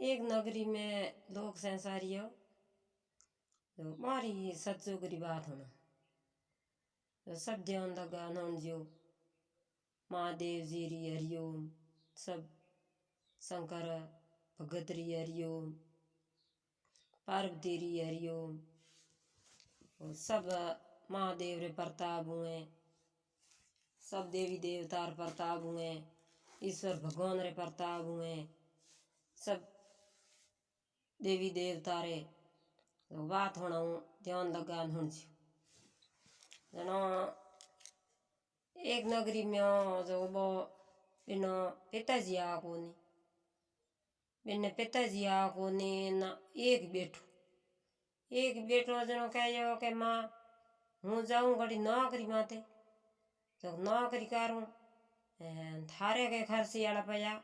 एक नगरी में लोग संसारियो तो मारी सच्चो करी बात होना। तो सब ध्यान लगा नौन जो महादेव जी री हरिओम सब शंकर भगत री हरिओम पार्वती री हरिओम सब महादेव रे प्रताप हुए, सब देवी देवता रे प्रताप हुए, ईश्वर भगवान रे प्रताप हुए, सब देवी देवता रे बात होना ध्यान लगा हूँ जनो एक नगरी में जो वो बिनो पिताजी आ कोनी बिने पिताजी आ कोनी ना एक बेटो एक बेटो जनो कहो के माँ हूँ जाऊँ घड़ी नौकरी माते तो नौकरी करूँ थारे के खर्ची आला पया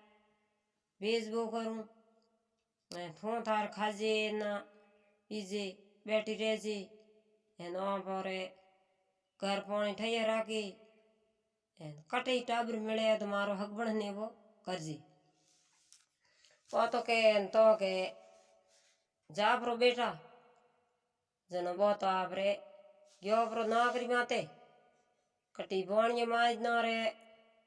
भेजबो करूँ थो थार खाजे ना पीजे बैठी रह जे। पर घर पानी ठैया राखी। कटे टाबर मिले तो मारो हक बढ़ने वो कर जी वो तो के तो के जा प्रो बेटा, जनो वो तो आप रे गयो प्रो नौकरी माते। कटी बाणिया माज न रे,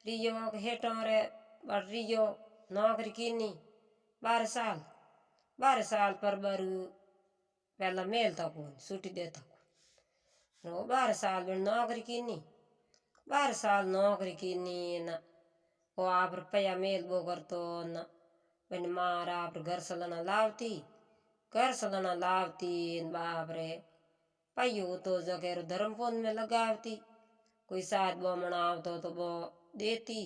रियो हेटो रे बड़ रियो नौकरी कीनी, बारह साल। बारह साल पर बरू पहला मेल था कौन छुट्टी देता कौन रो बारह साल में नौकरी कीनी। बारह साल नौकरी कीनी न। वो आप रुपया मेल बो कर तो न। बन मार आप घर सलना लावती। घर सलना लावती बाप रे। पाइयो तो जगह धर्मपुन में लगावती। कोई साथ बो मनावतो तो वो देती।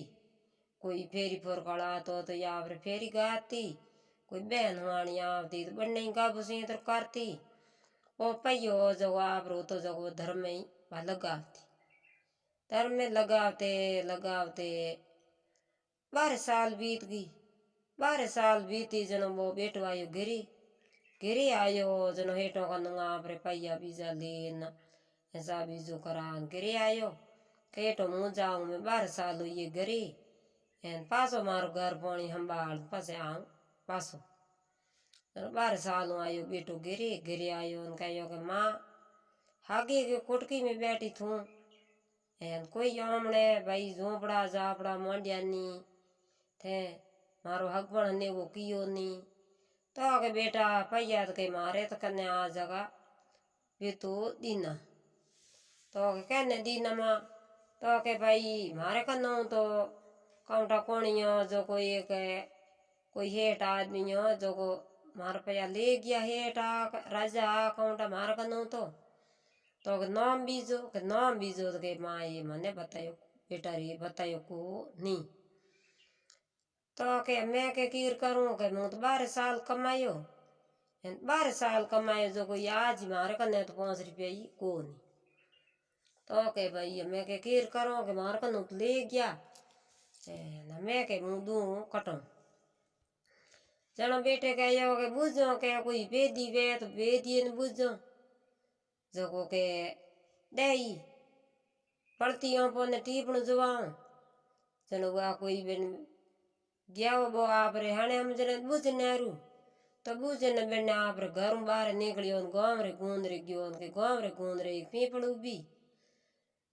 कोई फेरी फोरकड़ा तो तो या फेरी गाती। कोई बहन वाणी आवती तो बनने बुसी तो करती। ओ पयो जो आप रो तो जो धर्म ही लगावती। धर्म लगावते लगावते बारह साल बीत गई। बारह साल बीती जनो वो बेटो आयो गिरी गिरी आयो जनो हेटो का नुंगा आपरे पैया बीजा लेन। ऐसा बीजो करा गिरी आयो। हेटो मुँह जाऊँ मैं, बारह साल हुई गिरी पासो मारो घर पानी हम बाल पसे आऊँ। पासो बारह साल आयो बेटो गिरे गिरे आयो कहो के माँ हागे के कुटकी में बैठी थू एन कोई आमने भाई झोपड़ा जापड़ा मांडिया नी थे मारो हकबण ने वो कियो नी तो के बेटा पैया तो के मारे तो कन्या आ जगा वे तो दीना तो के कहने दीना माँ तो के भाई मारे कन्नो तो काउंटा कोणियो जो कोई एक कोई हेठ आदमी हो जो को मार पया ले गया हेठा राजा काउंटा मार कनो तो। तो नाम बीजो के नाम बीजो तो के माँ ये मने बतायो, बेटा रे बतायो को नहीं तो के मैं के कीर करूँ, के मुँह तो बारह साल कमायो। बारह साल कमायो, जो कोई आज मारे कने तो पाँच रुपया ही को नहीं तो के भाई मैं के कीर करूँ, के मार कनो तो ले गया। ना मैं के मुँह दूँ कटूँ। जनो बेटे कहो के बुझो के कोई बेदी वे तो बेदी ने बुझो। जो के दई, पड़ती पोने टीपण जुवाओ जनो वा कोई बिन गया वो आप रे हणे हम जने बुझ नेरू तो बुझ न बिन आप रे घर बाहर निकलियो गाँव रे गूंद रे गयो के गाँव रे गूंद रे पीपड़ उबी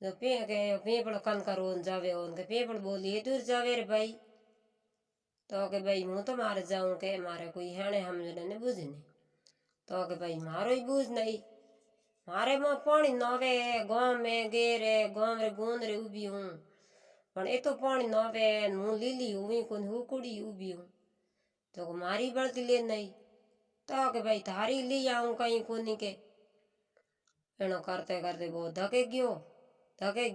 जो पे, के पीपड़ कन करो जावे उनके पीपड़ बोली दूर जावे रे तो के भाई मुँह तो मारे जाऊँ के, मारे कोई हेणे हम ने बुझने तो के भाई मारो ही बुझ नहीं। मारे माँ पानी नवे, गाँव में गेरे, गाँव रे गूंद रे उबी हूँ। पण ए तो पानी नवे मुँह लीली हुई कौन हुकुड़ी उबी हूँ। तो मारी बढ़ती ले नहीं। तो के भाई थारी ली आऊँ कहीं कोनी के। एनो करते करते वो धके गयो धके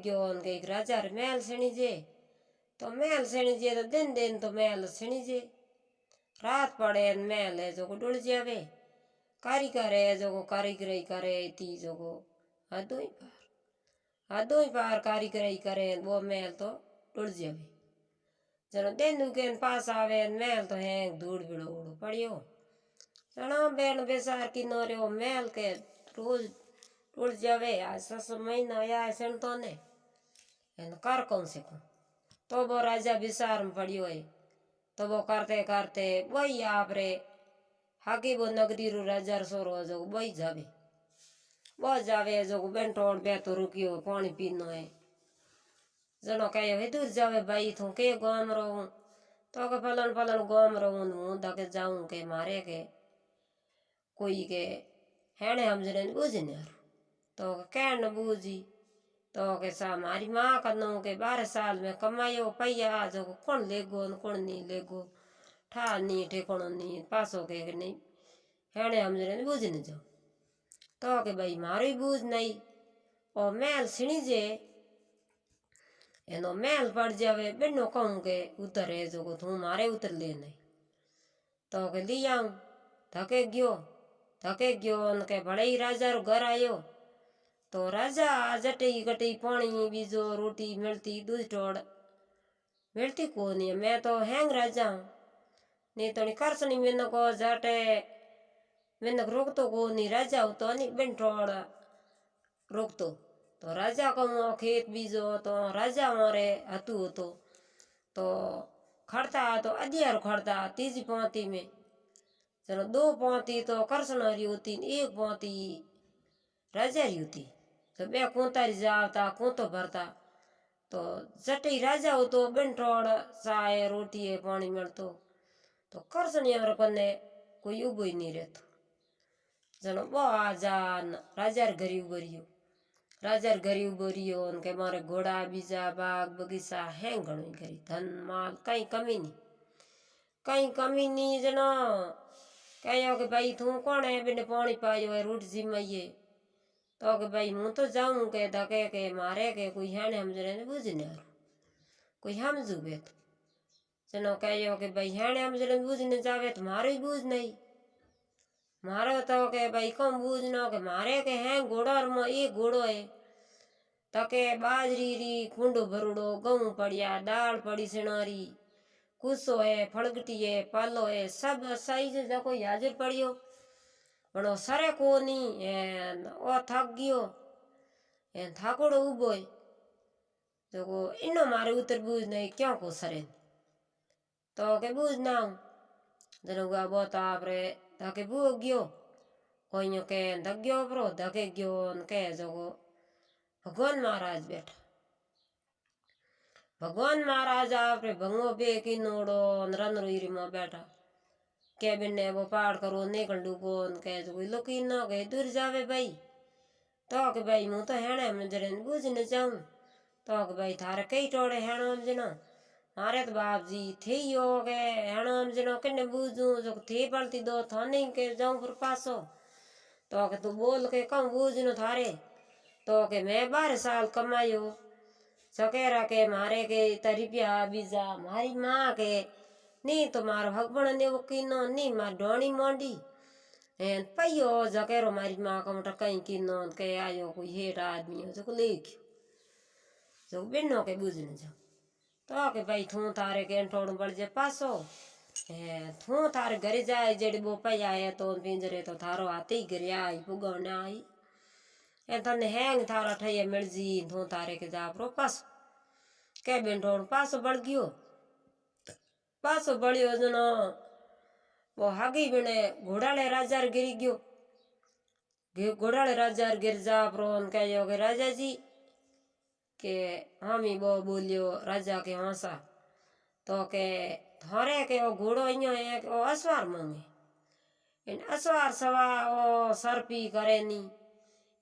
राजा महल सणी जे तो तो दिन दिन तो महल जे। रात पड़े महल है जो को डुल जावे। कारीगर है जो को कारीगरी करे इतनी जो को हदो ही पार। हदो ही पार कारीगरी करे वो महल तो डुल जावे। चलो दिन के पास आवे महल तो है धूड़ बिड़ो उड़ो पड़ियो। चलो बेन बेसार की नो रे महल के रोज टूट जावे आज सस महीना या सुन तो ने कर कौन से कौन? तो वो राजा विसार में पड़ी हुई। तो वो करते करते वही आप रे हाकी वो नगरी रू राजा सोरो जो वही जावे। वो जावे जो बेंटोड़ बे तो रुकियो पानी पीनो है जनो कहे हे दूर जावे भाई तू के गाँव रहूँ तो के फलन फलन गाँव रहूँ हूँ तक जाऊँ के, मारे के, कोई के, हैणे हम जने बुझने तो कहन बूझी तो कैसा हमारी माँ का नौ के बारह साल में कमायो पैया जो कौन लेगो कौन नहीं लेगो? ठा नहीं ठेकोण नहीं पास हो गए नहीं? हेणे हमने बूझ नहीं जाओ। तो के भाई मारो बूझ नहीं और मैल सीणी जे એનો મેલ પડ જાવે બેનો કહું કે ઉતરે જો તું મારે ઉતર લે નહીં તો કે લઈ આવું ધકે ગયો ધકે ગયો અને કે ભલે રાજા ઘર આવ્યો તો રાજા જટી ગટી પાણી બીજો રોટી મળતી દૂધ ટોળ મળતી કોની મેં તો હેંગ રાજા નહીં તો કરસની મેં કો જાટે મેં રોકતો કોની રાજા તો ની બેન ટોળ રોકતો તો રાજા કહું ખેત બીજો તો રાજા મારે હતું હતો તો ખડતા તો અગિયાર ખડતા ત્રીજી પાંતી મેં ચલો દો પાંતી તો કરસનારી હતી ને એક પાંતી રાજારી હતી તો બે કુંતારી જાવતા કૂંતો ભરતા તો જટી રાજા હતો બેંટોળ ચાય રોટીએ પાણી મળતો તો કરસની કને કોઈ ઊભું નહીં રહેતું જણો બહુ આજાન રાજાર ઘરે ઉભો રહ્યો રાજાર ઘરે ઉભો રહ્યો ને કે મારે ઘોડા બીજા બાગ બગીચા હે ઘણું કરી ધન માલ કંઈ કમી નહીં કંઈ કમી નહીં જણો કહ્યો કે ભાઈ તું કોણ હે બેને પાણી પાયો હોય રૂટ જીમાઈએ तो के भाई हूँ तो जाऊँ के धके के मारे के कोई है हेणे हमजरे बुझ नहीं ने कोई हम हमजू तो। चलो कह यो के भाई है हेणे हमजरे बुझ नहीं जावे तो मारो ही बुझ नहीं। मारो तो के भाई कम बुझ ना के मारे के हैं, घोड़ो मो ये घोड़ो है। तो तके बाजरी री कुंडो भरुड़ो गहूँ पड़िया, दाल पड़ी सिणारी कुसो है फलगटी है, पालो है, सब साइज़ जो कोई हाजिर पड़ियो। પણ સરે કોની ઓ થાક ગયો એ થાકોડો ઊભો તો કો એનો મારે ઉતરવું જ નહીં ક્યાં કો સરે તો કે બુજ ના હું તને ગા બોતા આપણે ધકે ભૂ ગયો કોઈનો કે ધક ગયો બરો ધકે ગયો ને કે જોગો ભગવાન મહારાજ બેઠા ભગવાન મહારાજ આપણે ભંગો બે કિનોડો ને રનરોઈરીમાં બેઠા केबिन ने वो पहाड़ करो निकल को कह जो लुकी ना कहे दूर जावे भाई। तो के भाई मुँह तो हैणे मजरे बुझ न जाऊँ। तो के भाई, थारे कई टोड़े हैणो मजना। मारे तो बाप जी, थे ही हो गए हैणो मजनो, किन्ने बूझू, जो थे पलती दो थाने के जाऊँ फिर पासो। तो के तू बोल के कहूँ बूझनो थारे। तो के मैं बारह साल कमाई कमायो सकेरा के मारे के तरीपिया बीजा, मारी माँ के નહીં તો મારો હગબણ એવો કીનો નહીં મારી ડોણી મોંડી હે પૈયો જકેરો મારી માં કમટા કઈ કીનો કે આયો કોઈ હેઠ આદમી જો લેખ્યો જો બેનો કે બુઝને જો તો કે ભાઈ તું તારે કે અંટોડું બળજે પાછો હે તું તારે ઘરે જાય જેડી બોપાઈ આયા તો પિંજરે તો થારો હાથી ઘરે આઈ પુગવને આઈ એ તને હેંગ થારા ઠઈએ મળજી તું તારે કે જા પ્રો પાછો કે બેંટોડું પાછો બળ ગયો પાછો બળ્યો જણો બહુ હાગી બને ઘોડાળે રાજાર ગીરી ગયો ઘોડાળે રાજાર ગીર જા પ્રો કહ્યો કે રાજાજી કે હામી બહુ બોલ્યો રાજા કે હસા તો કે ધરે કે ઓ ઘોડો અહીંયા એક ઓ અસવાર માંગે એને અસવાર સવા ઓ સરપી કરે ની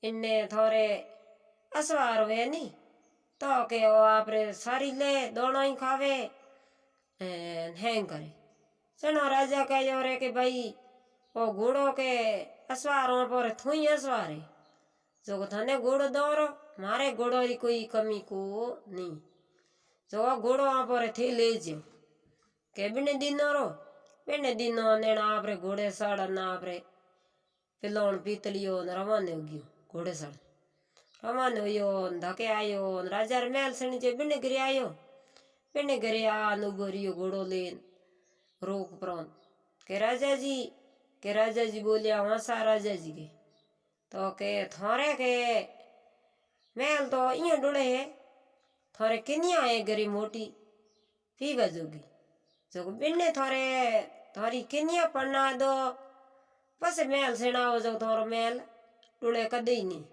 એને થોરે અસવાર વે ની તો કે ઓ આપણે સારી લે દોણાઈ ખાવે एंड हैंग करे। सणो राजा कह रे कि भाई वो घोड़ो के असवार हो पर, थुई असवार है। जो थाने घोड़ो दौरो, मारे घोड़ो की कोई कमी को नहीं। जो घोड़ो आप रे थी ले जाओ के बिने दिनो रो? बिने दिनो ने आप रे, घोड़े सड़ ना आप रे। पिलोन पीतलियो न रवाने हो गयो, घोड़े सड़ रवाने हो धके आयो राजा रे महल सणी बिने गिर आयो पिंड गरया अनुगोरियो घोड़ो लेन रोक प्रोन। के राजा जी, के राजा जी बोलिया हाँ वहाँ सा राजा जी के। तो के थोरे के मैल तो इं डुड़े है। थोरे किनिया है गरी मोटी? पीवा बजोगी जो बिन्ने थोरे, थोरी किनिया पढ़ना दो? बस महल सेना हो जाओ, थोरो मैल डुड़े कदे ही नहीं।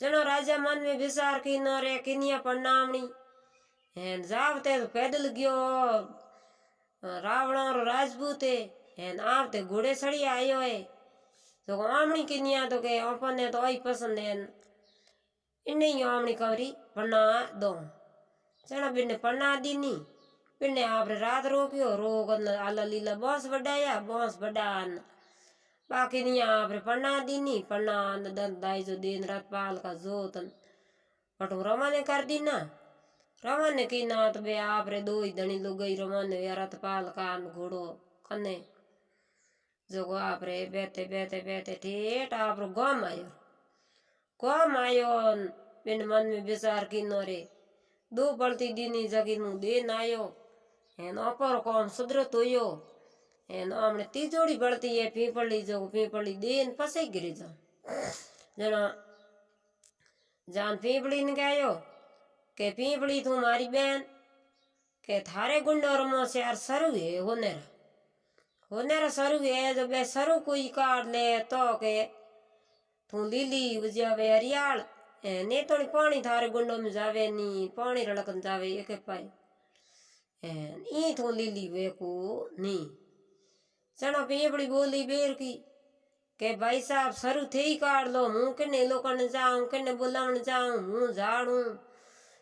जनो राजा मन में विचार की नो रे किनिया प्रणामणी हेन जावते तो पैदल गयो। रावण रो राजपूत है। हेन आवते घोड़े सड़ी आयो है। तो आमणी किनिया तो के अपने तो आई पसंद है। इन्ने ही आमणी कवरी पन्ना दो। चना बिन्ने पन्ना दीनी बिन्ने आपरे रात रोक्यो। रोक आला लीला बॉस बडाया बॉस बडान बाकी नहीं आपरे पन्ना दीनी पन्ना दंत दाई जो दिन रात पाल का जोतन पटू रवाने कर दी ना रवाने की नाट बे आप रे दो ही धनी लुगई रवाने या रथपाल कान घोड़ो कने जोगो आप रे बैठे बैठे बैठे ठेठ आप रो गम आयो गम आयो बिन मन में विचार की नो रे। दो पलती दीनी जगी नु देन आयो। हेन अपर कौम सुधरत होयो। हेन हमने तीजोड़ी बढ़ती है पीपली जो पीपली देन पसे गिरी जा जना जान पीपली ने કે પીપળી તું મારી બેન કે થારે ગુંડો રમો છે યાર સરું હે હોનેરા હોનેરા સરું હે જો બે સરું કોઈ કાઢ લે તો કે તું લીલી ઉજ્યાવે હરિયાળ એ ને તો પાણી થારે ગુંડો में जावे नी पानी रड़कन जावे एक पाए ई थू लीली वेको नी चलो पीपड़ी बोली बेर की के भाई साहब सरू थे ही काट लो हूँ किन्ने लोकन जाऊं किन्ने बुलावन जाऊं हूँ झाड़ू पीपल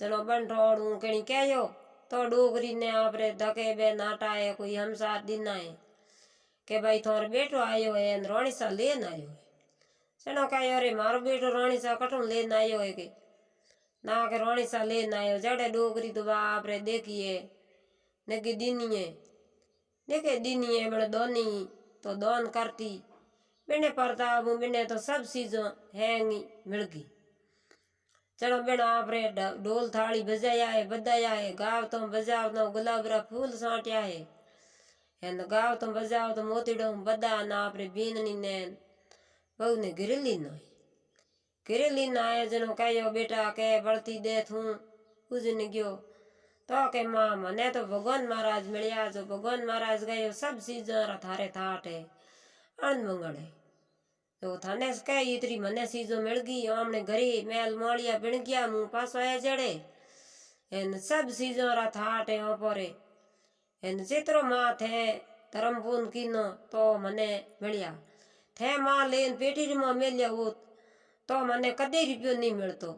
है चलो बन रोड़ू कहीं कहो तो डोगरी ने आपरे धके बे नाटा है कोई हमसार दिन है के भाई थोर बेटो आयो है रोणी सा लेन आयो है। चलो कहो अरे, मारो बेटो रोणी सा कटू लेन आयो है के? ना के रोणी सा लेन आयो, जड़े डोगरी तो बाप रे देखिए नेकी दीनिए देखे दीनिए बड़े दोनी तो दोन करती। बिने ચણો બેણો આપણે ઢોલ થાળી ભજાયા હે, બધાયા હે, ગાવ તો બજાવ તો ગુલાબરા ફૂલ સાંટ્યા હે. એને ગાવ તો બજાવ તો મોતીડો, બધા ના આપણે બીનની ને બહુને ઘરેલી નો ઘરેલી ના આયોજનો કહ્યો બેટા કે બળતી દે હું પૂજને ગયો. તો કે માં મને તો ભગવાન મહારાજ મળ્યા જો ભગવાન મહારાજ ગયો, સબ ચીજ થારે થાટે અણમંગળે तो थाने कह, इतरी मने सीजो मिल गई, आमने घरी मैल मालिया बिण गया, मुँह पास आया जड़े। इन सब सीजों रा थाट है ओपोरे इन चित्रो मात है, धर्म पून किनो तो मने मिलिया। थे माँ लेन पेटी माँ मिलिया वो तो मने कदे रुपयो नहीं मिलतो।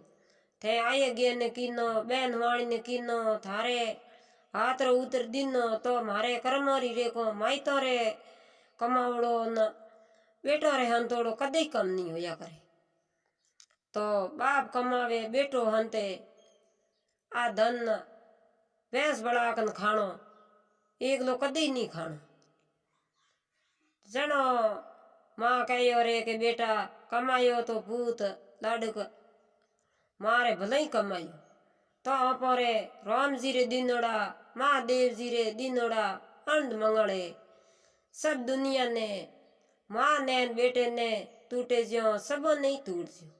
थे आए गे ने किनो, बहन वाणी ने किनो, थारे हाथ रो उतर दिनो तो मारे करमरी रेको माई तो रे कमावड़ो न। बेटा रहन हंतोड़ो कदे कम नहीं होया करे तो बाप कमावे बेटो हंते आ धन भैंस बड़ाकन खाणो एक लो कदे नहीं खाणो जनो माँ कहो रे के बेटा कमायो तो भूत लाडक मारे भले ही कमायो तो रे राम जी रे दिनोड़ा महादेव जी रे दिनोड़ा अंध मंगड़े सब दुनिया ने माँ ने बेटे ने टूटे जो सब नहीं टूट जो